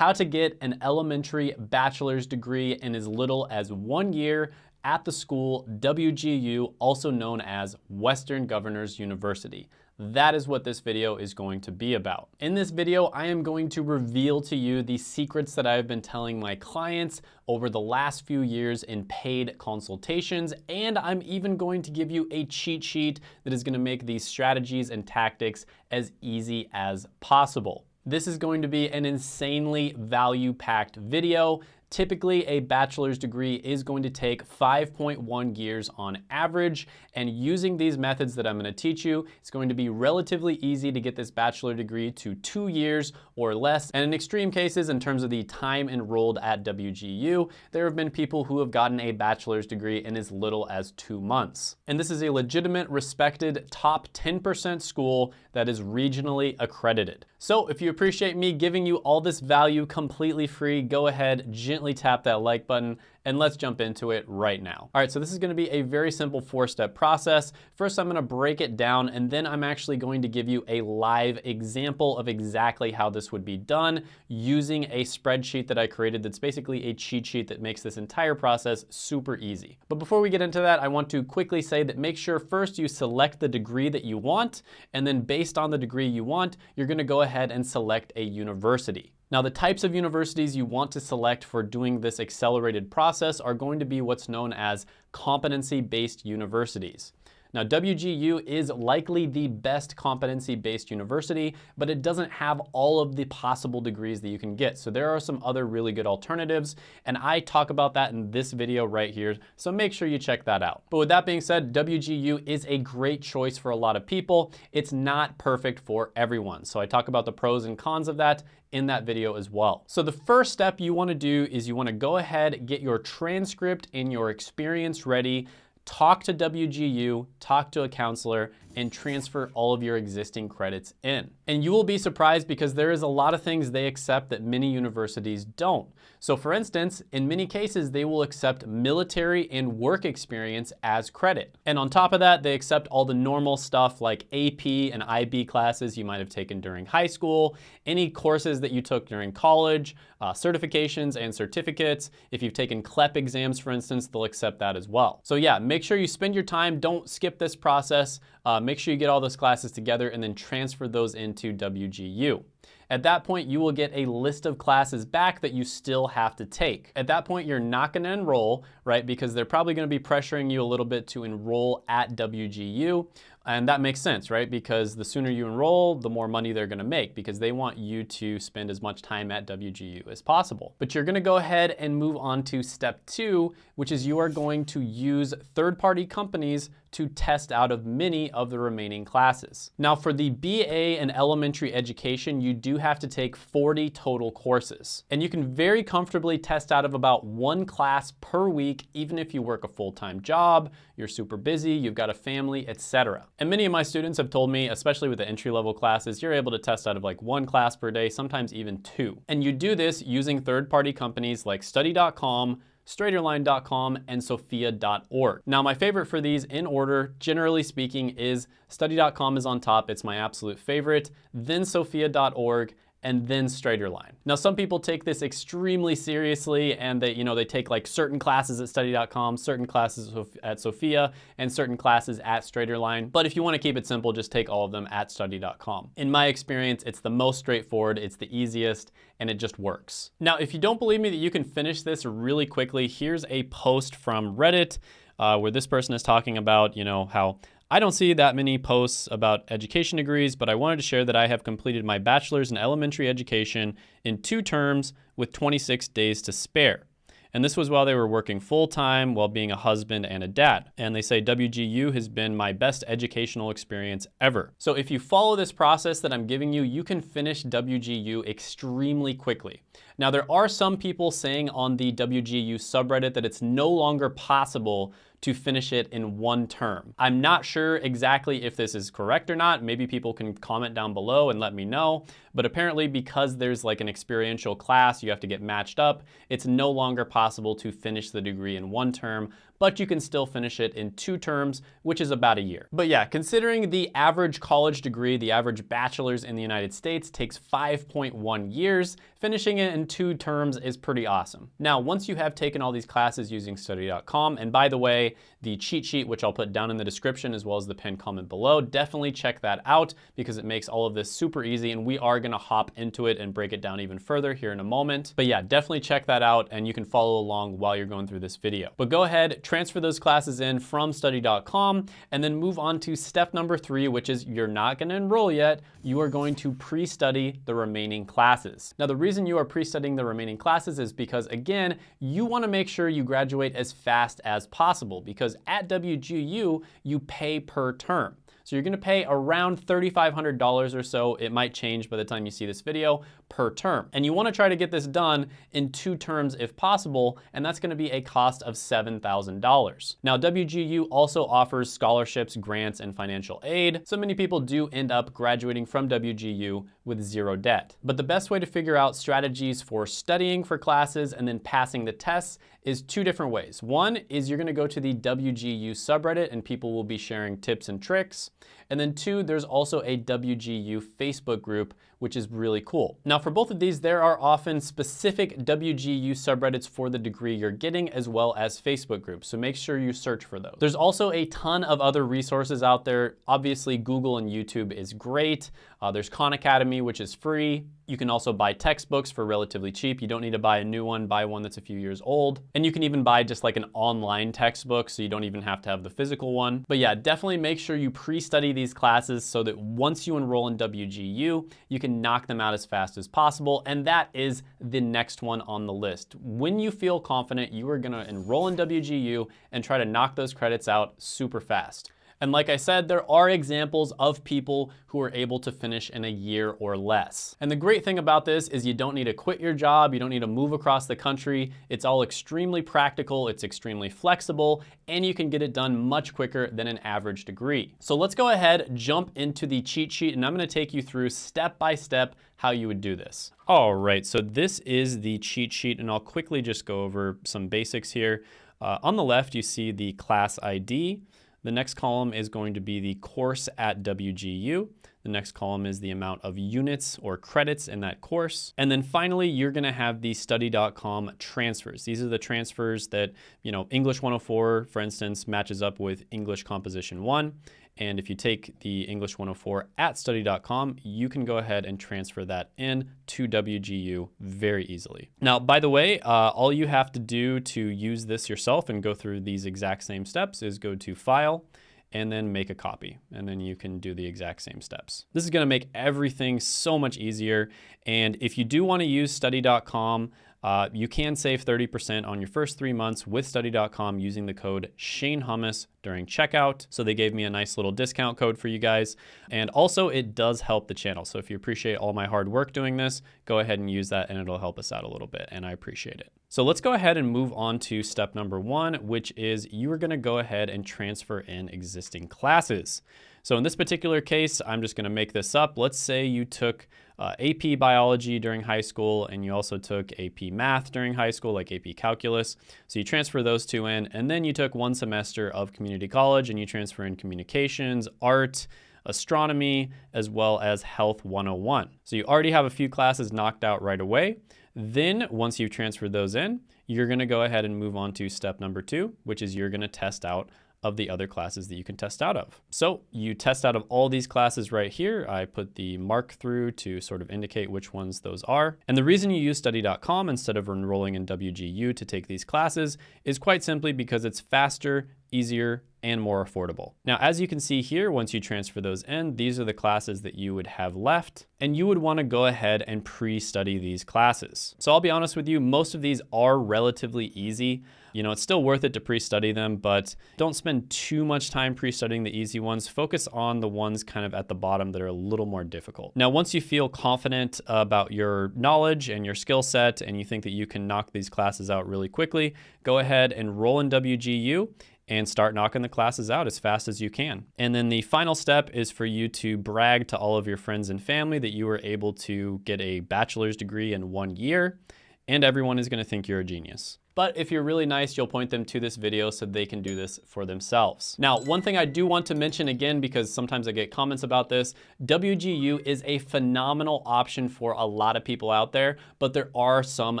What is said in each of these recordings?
how to get an elementary bachelor's degree in as little as one year at the school WGU, also known as Western Governors University. That is what this video is going to be about. In this video, I am going to reveal to you the secrets that I've been telling my clients over the last few years in paid consultations, and I'm even going to give you a cheat sheet that is gonna make these strategies and tactics as easy as possible. This is going to be an insanely value-packed video. Typically, a bachelor's degree is going to take 5.1 years on average, and using these methods that I'm gonna teach you, it's going to be relatively easy to get this bachelor degree to two years or less. And in extreme cases, in terms of the time enrolled at WGU, there have been people who have gotten a bachelor's degree in as little as two months. And this is a legitimate, respected, top 10% school that is regionally accredited. So if you appreciate me giving you all this value completely free, go ahead, gently tap that like button and let's jump into it right now. All right, so this is gonna be a very simple four-step process. First, I'm gonna break it down, and then I'm actually going to give you a live example of exactly how this would be done using a spreadsheet that I created that's basically a cheat sheet that makes this entire process super easy. But before we get into that, I want to quickly say that make sure first you select the degree that you want, and then based on the degree you want, you're gonna go ahead and select a university. Now the types of universities you want to select for doing this accelerated process are going to be what's known as competency-based universities. Now, WGU is likely the best competency-based university, but it doesn't have all of the possible degrees that you can get. So there are some other really good alternatives, and I talk about that in this video right here, so make sure you check that out. But with that being said, WGU is a great choice for a lot of people. It's not perfect for everyone. So I talk about the pros and cons of that in that video as well. So the first step you wanna do is you wanna go ahead, get your transcript and your experience ready talk to WGU, talk to a counselor, and transfer all of your existing credits in. And you will be surprised because there is a lot of things they accept that many universities don't. So for instance, in many cases, they will accept military and work experience as credit. And on top of that, they accept all the normal stuff like AP and IB classes you might have taken during high school, any courses that you took during college, uh, certifications and certificates. If you've taken CLEP exams, for instance, they'll accept that as well. So yeah, make sure you spend your time, don't skip this process. Uh, Uh, make sure you get all those classes together and then transfer those into WGU. At that point, you will get a list of classes back that you still have to take. At that point, you're not gonna enroll, right? Because they're probably gonna be pressuring you a little bit to enroll at WGU. And that makes sense, right? Because the sooner you enroll, the more money they're gonna make because they want you to spend as much time at WGU as possible. But you're gonna go ahead and move on to step two, which is you are going to use third-party companies to test out of many of the remaining classes. Now for the BA in elementary education, you do have to take 40 total courses. And you can very comfortably test out of about one class per week, even if you work a full-time job, you're super busy, you've got a family, etc. And many of my students have told me, especially with the entry-level classes, you're able to test out of like one class per day, sometimes even two. And you do this using third-party companies like study.com, straighterline.com, and sophia.org. Now, my favorite for these in order, generally speaking, is study.com is on top. It's my absolute favorite, then sophia.org, and then StraighterLine. Now, some people take this extremely seriously and they, you know, they take like certain classes at study.com, certain classes at Sophia, and certain classes at StraighterLine. But if you wanna keep it simple, just take all of them at study.com. In my experience, it's the most straightforward, it's the easiest, and it just works. Now, if you don't believe me that you can finish this really quickly, here's a post from Reddit uh, where this person is talking about, you know, how I don't see that many posts about education degrees, but I wanted to share that I have completed my bachelor's in elementary education in two terms with 26 days to spare. And this was while they were working full time while being a husband and a dad. And they say WGU has been my best educational experience ever. So if you follow this process that I'm giving you, you can finish WGU extremely quickly. Now there are some people saying on the WGU subreddit that it's no longer possible to finish it in one term. I'm not sure exactly if this is correct or not. Maybe people can comment down below and let me know. But apparently because there's like an experiential class, you have to get matched up, it's no longer possible to finish the degree in one term, but you can still finish it in two terms, which is about a year. But yeah, considering the average college degree, the average bachelor's in the United States takes 5.1 years, finishing it in two terms is pretty awesome. Now, once you have taken all these classes using study.com, and by the way, the cheat sheet, which I'll put down in the description as well as the pinned comment below, definitely check that out because it makes all of this super easy and we are gonna hop into it and break it down even further here in a moment. But yeah, definitely check that out and you can follow along while you're going through this video. But go ahead, transfer those classes in from study.com and then move on to step number three, which is you're not gonna enroll yet. You are going to pre-study the remaining classes. Now, the reason you are pre-studying the remaining classes is because again, you wanna make sure you graduate as fast as possible because at WGU, you pay per term. So you're gonna pay around $3,500 or so. It might change by the time you see this video per term. And you wanna try to get this done in two terms if possible, and that's gonna be a cost of $7,000. Now, WGU also offers scholarships, grants, and financial aid. So many people do end up graduating from WGU with zero debt. But the best way to figure out strategies for studying for classes and then passing the tests is two different ways. One is you're gonna go to the WGU subreddit and people will be sharing tips and tricks. And then two, there's also a WGU Facebook group, which is really cool. Now for both of these, there are often specific WGU subreddits for the degree you're getting as well as Facebook groups. So make sure you search for those. There's also a ton of other resources out there. Obviously Google and YouTube is great. Uh, there's Khan Academy, which is free. You can also buy textbooks for relatively cheap. You don't need to buy a new one, buy one that's a few years old. And you can even buy just like an online textbook, so you don't even have to have the physical one. But yeah, definitely make sure you pre-study these classes so that once you enroll in WGU, you can knock them out as fast as possible. And that is the next one on the list. When you feel confident, you are gonna enroll in WGU and try to knock those credits out super fast. And like I said, there are examples of people who are able to finish in a year or less. And the great thing about this is you don't need to quit your job, you don't need to move across the country. It's all extremely practical, it's extremely flexible, and you can get it done much quicker than an average degree. So let's go ahead, jump into the cheat sheet, and I'm gonna take you through step by step how you would do this. All right, so this is the cheat sheet, and I'll quickly just go over some basics here. Uh, on the left, you see the class ID. The next column is going to be the course at WGU. The next column is the amount of units or credits in that course. And then finally, you're gonna have the study.com transfers. These are the transfers that, you know, English 104, for instance, matches up with English Composition 1. And if you take the English 104 at study.com, you can go ahead and transfer that in to WGU very easily. Now, by the way, uh, all you have to do to use this yourself and go through these exact same steps is go to File, and then make a copy. And then you can do the exact same steps. This is gonna make everything so much easier. And if you do wanna use study.com, uh, you can save 30% on your first three months with study.com using the code Shane Hummus during checkout. So they gave me a nice little discount code for you guys. And also it does help the channel. So if you appreciate all my hard work doing this, go ahead and use that and it'll help us out a little bit and I appreciate it. So let's go ahead and move on to step number one, which is you are gonna go ahead and transfer in existing classes. So in this particular case, I'm just gonna make this up. Let's say you took uh, AP biology during high school and you also took AP math during high school, like AP calculus. So you transfer those two in and then you took one semester of community college and you transfer in communications, art, astronomy, as well as health 101. So you already have a few classes knocked out right away. Then once you've transferred those in, you're gonna go ahead and move on to step number two, which is you're gonna test out of the other classes that you can test out of. So you test out of all these classes right here. I put the mark through to sort of indicate which ones those are. And the reason you use study.com instead of enrolling in WGU to take these classes is quite simply because it's faster, easier, and more affordable. Now, as you can see here, once you transfer those in, these are the classes that you would have left, and you would wanna go ahead and pre-study these classes. So I'll be honest with you, most of these are relatively easy. You know, it's still worth it to pre-study them, but don't spend too much time pre-studying the easy ones. Focus on the ones kind of at the bottom that are a little more difficult. Now, once you feel confident about your knowledge and your skill set, and you think that you can knock these classes out really quickly, go ahead and roll in WGU and start knocking the classes out as fast as you can. And then the final step is for you to brag to all of your friends and family that you were able to get a bachelor's degree in one year and everyone is gonna think you're a genius. But if you're really nice, you'll point them to this video so they can do this for themselves. Now, one thing I do want to mention again, because sometimes I get comments about this, WGU is a phenomenal option for a lot of people out there, but there are some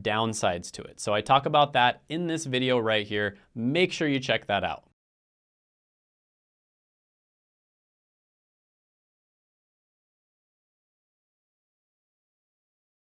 downsides to it. So I talk about that in this video right here. Make sure you check that out.